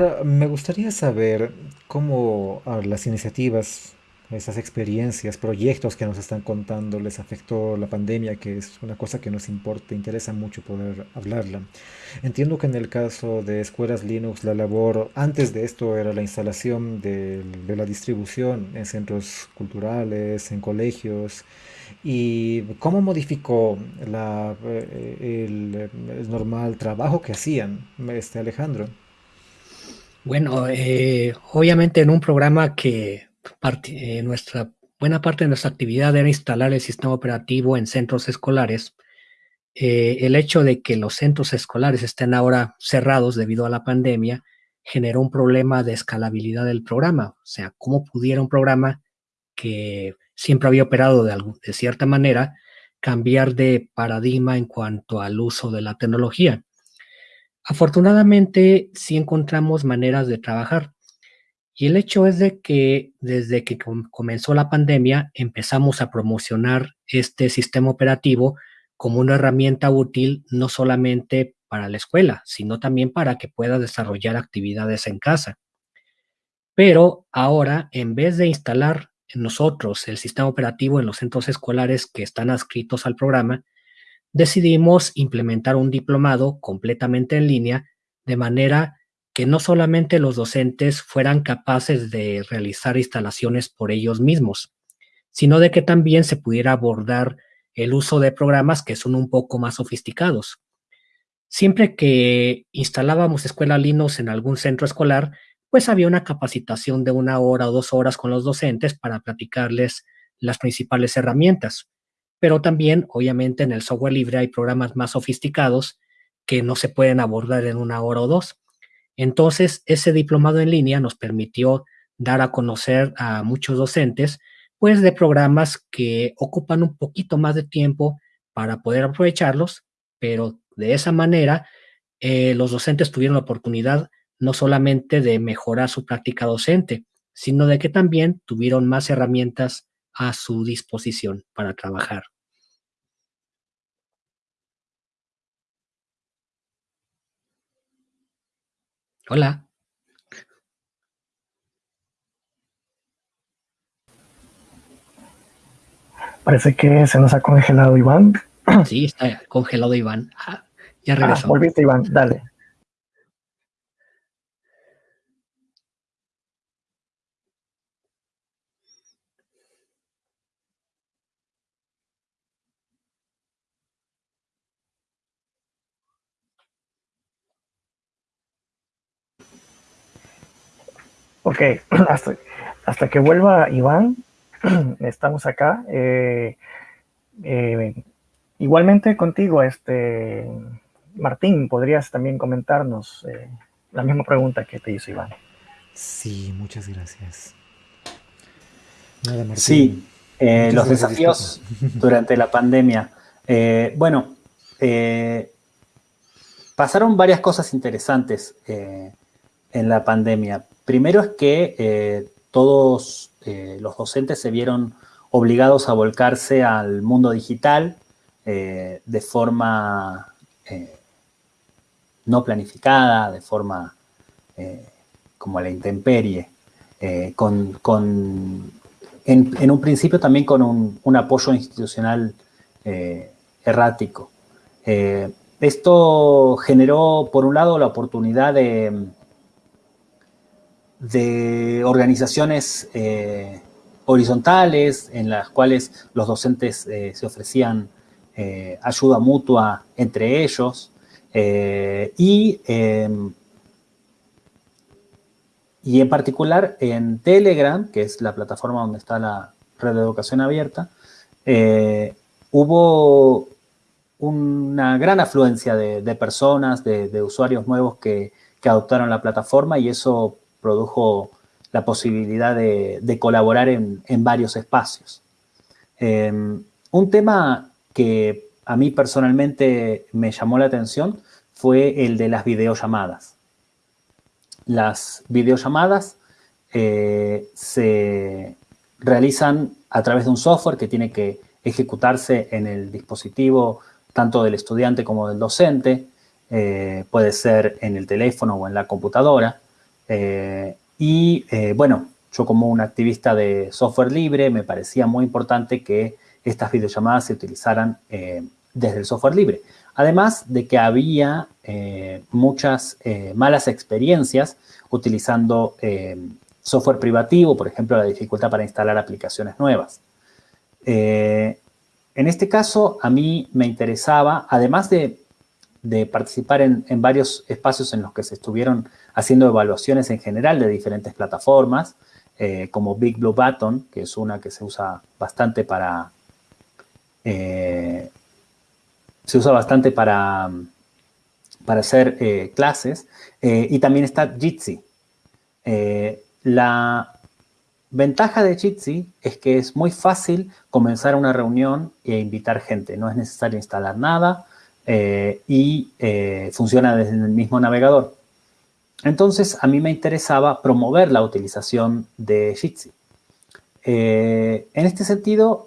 Ahora, me gustaría saber cómo ah, las iniciativas, esas experiencias, proyectos que nos están contando les afectó la pandemia, que es una cosa que nos importa, interesa mucho poder hablarla. Entiendo que en el caso de escuelas Linux, la labor antes de esto era la instalación de, la distribución en centros culturales, en colegios. ¿Y cómo modificó la, eh, el, el normal trabajo que hacían, este Alejandro? Bueno, eh, obviamente en un programa que parte- eh, nuestra buena parte de nuestra actividad era instalar el sistema operativo en centros escolares, eh, el hecho de que los centros escolares estén ahora cerrados debido a la pandemia generó un problema de escalabilidad del programa. O sea, cómo pudiera un programa que siempre había operado de, de cierta manera cambiar de paradigma en cuanto al uso de la tecnología. Afortunadamente, sí encontramos maneras de trabajar. Y el hecho es de que desde que com- comenzó la pandemia empezamos a promocionar este sistema operativo como una herramienta útil no solamente para la escuela, sino también para que pueda desarrollar actividades en casa. Pero ahora, en vez de instalar nosotros el sistema operativo en los centros escolares que están adscritos al programa, decidimos implementar un diplomado completamente en línea, de manera que no solamente los docentes fueran capaces de realizar instalaciones por ellos mismos, sino de que también se pudiera abordar el uso de programas que son un poco más sofisticados. Siempre que instalábamos Escuela Linux en algún centro escolar, pues había una capacitación de una hora o dos horas con los docentes para platicarles las principales herramientas. Pero también, obviamente, en el software libre hay programas más sofisticados que no se pueden abordar en una hora o dos. Entonces, ese diplomado en línea nos permitió dar a conocer a muchos docentes, pues de programas que ocupan un poquito más de tiempo para poder aprovecharlos, pero de esa manera eh, los docentes tuvieron la oportunidad no solamente de mejorar su práctica docente, sino de que también tuvieron más herramientas a su disposición para trabajar. Hola. Parece que se nos ha congelado Iván. Sí, está congelado Iván. Ah, ya Ah, regresó. volviste Iván, dale. Ok, hasta, hasta que vuelva Iván, estamos acá. Eh, eh, igualmente contigo, este Martín, podrías también comentarnos eh, la misma pregunta que te hizo Iván. Sí, muchas gracias. Nada, Martín. Sí, eh, Muchas los gracias, desafíos durante la pandemia. Eh, bueno, eh, pasaron varias cosas interesantes eh, en la pandemia. Primero es que eh, todos eh, los docentes se vieron obligados a volcarse al mundo digital eh, de forma no planificada, de forma como la intemperie, con, en, un principio también con un, apoyo institucional errático. Esto generó, por un lado, la oportunidad de, de organizaciones eh, horizontales en las cuales los docentes eh, se ofrecían eh, ayuda mutua entre ellos y, eh, y en particular en Telegram, que es la plataforma donde está la red de educación abierta, hubo una gran afluencia de, de personas, de, de usuarios nuevos que, que adoptaron la plataforma y eso produjo la posibilidad de, colaborar en, varios espacios. Eh, un tema que a mí personalmente me llamó la atención fue el de las videollamadas. Las videollamadas eh, se realizan a través de un software que tiene que ejecutarse en el dispositivo tanto del estudiante como del docente, eh, puede ser en el teléfono o en la computadora, y bueno, yo como un activista de software libre me parecía muy importante que estas videollamadas se utilizaran desde el software libre. Además de que había muchas malas experiencias utilizando software privativo, por ejemplo, la dificultad para instalar aplicaciones nuevas. Eh, en este caso, a mí me interesaba, además de, participar en, varios espacios en los que se estuvieron haciendo evaluaciones en general de diferentes plataformas, eh, como Big Blue Button, que es una que se usa bastante para... Eh, se usa bastante para, para hacer clases, y también está Jitsi. La ventaja de Jitsi es que es muy fácil comenzar una reunión e invitar gente. No es necesario instalar nada eh, y eh, funciona desde el mismo navegador. Entonces, a mí me interesaba promover la utilización de Jitsi. Eh, en este sentido,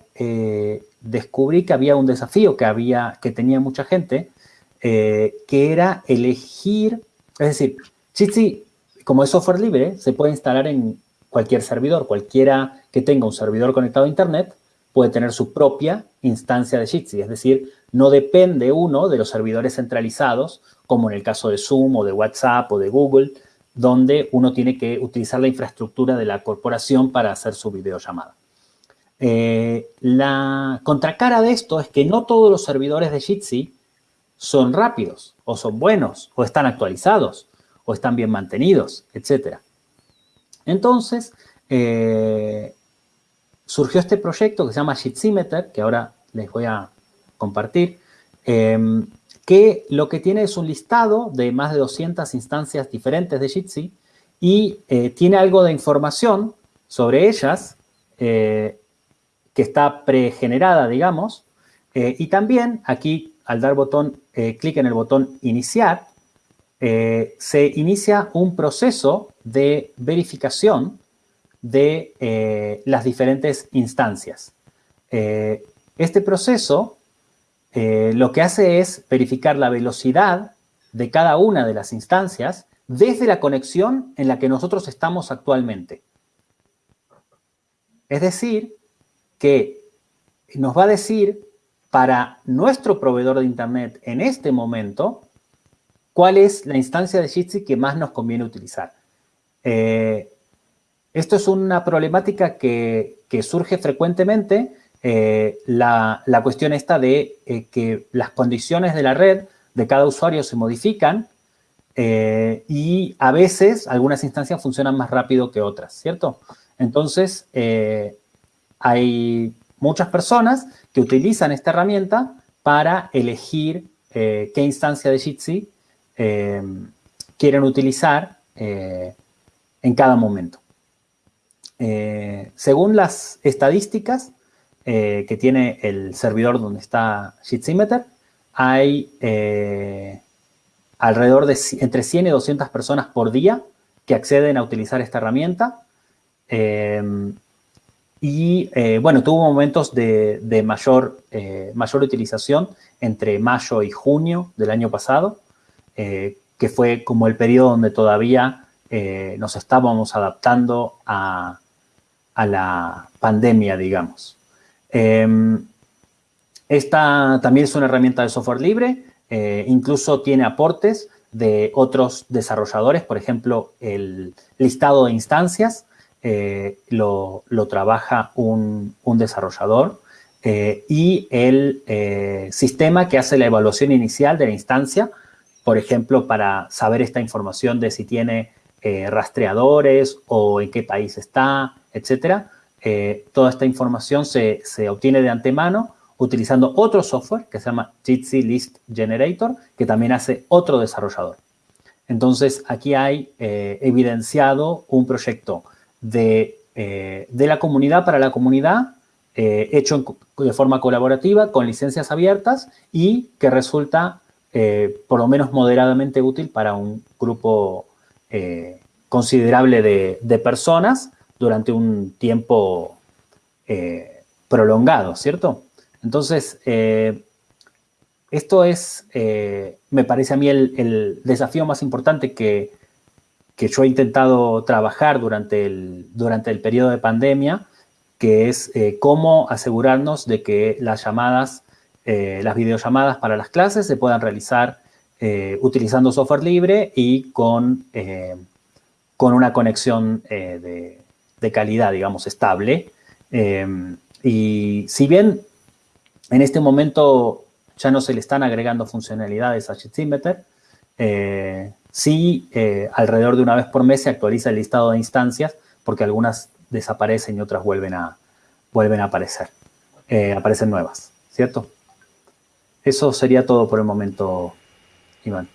descubrí que había un desafío que, había, que tenía mucha gente, que era elegir, es decir, Jitsi como es software libre, se puede instalar en cualquier servidor. Cualquiera que tenga un servidor conectado a Internet puede tener su propia instancia de Jitsi. Es decir, no depende uno de los servidores centralizados, como en el caso de Zoom o de WhatsApp o de Google, donde uno tiene que utilizar la infraestructura de la corporación para hacer su videollamada. Eh, la contracara de esto es que no todos los servidores de Jitsi son rápidos, o son buenos, o están actualizados o están bien mantenidos, etc. Entonces, eh, surgió este proyecto que se llama Jitsimeter, que ahora les voy a compartir, em, que lo que tiene es un listado de más de 200 instancias diferentes de Jitsi y eh, tiene algo de información sobre ellas eh, que está pregenerada, digamos, y también aquí al dar botón, clic en el botón iniciar, eh, se inicia un proceso de verificación de eh, las diferentes instancias. Eh, este proceso lo que hace es verificar la velocidad de cada una de las instancias desde la conexión en la que nosotros estamos actualmente. Es decir, que nos va a decir para nuestro proveedor de Internet en este momento cuál es la instancia de Jitsi que más nos conviene utilizar. Eh, esto es una problemática que, surge frecuentemente, eh, la, cuestión esta de eh, que las condiciones de la red de cada usuario se modifican y a veces algunas instancias funcionan más rápido que otras, ¿cierto? Entonces, hay muchas personas que utilizan esta herramienta para elegir qué instancia de Jitsi eh, quieren utilizar eh, en cada momento. Eh, según las estadísticas que tiene el servidor donde está Jitsimeter, hay alrededor de entre 100 y 200 personas por día que acceden a utilizar esta herramienta. y bueno, tuvo momentos de, mayor, mayor utilización entre mayo y junio del año pasado. Eh, que fue como el periodo donde todavía eh, nos estábamos adaptando a, la pandemia, digamos. Em, esta también es una herramienta de software libre, eh, incluso tiene aportes de otros desarrolladores, por ejemplo, el listado de instancias lo, trabaja un, un desarrollador y el sistema que hace la evaluación inicial de la instancia por ejemplo, para saber esta información de si tiene eh, rastreadores o en qué país está, etcétera. Eh, toda esta información se, obtiene de antemano utilizando otro software que se llama Jitsi List Generator, que también hace otro desarrollador. Entonces, aquí hay eh, evidenciado un proyecto de, de, la comunidad para la comunidad, hecho de forma colaborativa, con licencias abiertas y que resulta eh, por lo menos moderadamente útil para un grupo eh, considerable de, personas durante un tiempo eh, prolongado, ¿cierto? Entonces, esto es, me parece a mí, el, desafío más importante que, que yo he intentado trabajar durante el, durante el periodo de pandemia, que es eh, cómo asegurarnos de que las llamadas, eh, las videollamadas para las clases se puedan realizar utilizando software libre y con, con una conexión de, de, calidad, digamos, estable. y si bien en este momento ya no se le están agregando funcionalidades a Sheet eh, sí, eh, alrededor de una vez por mes se actualiza el listado de instancias porque algunas desaparecen y otras vuelven a, vuelven a aparecer, eh, aparecen nuevas, ¿cierto? Eso sería todo por el momento, Iván.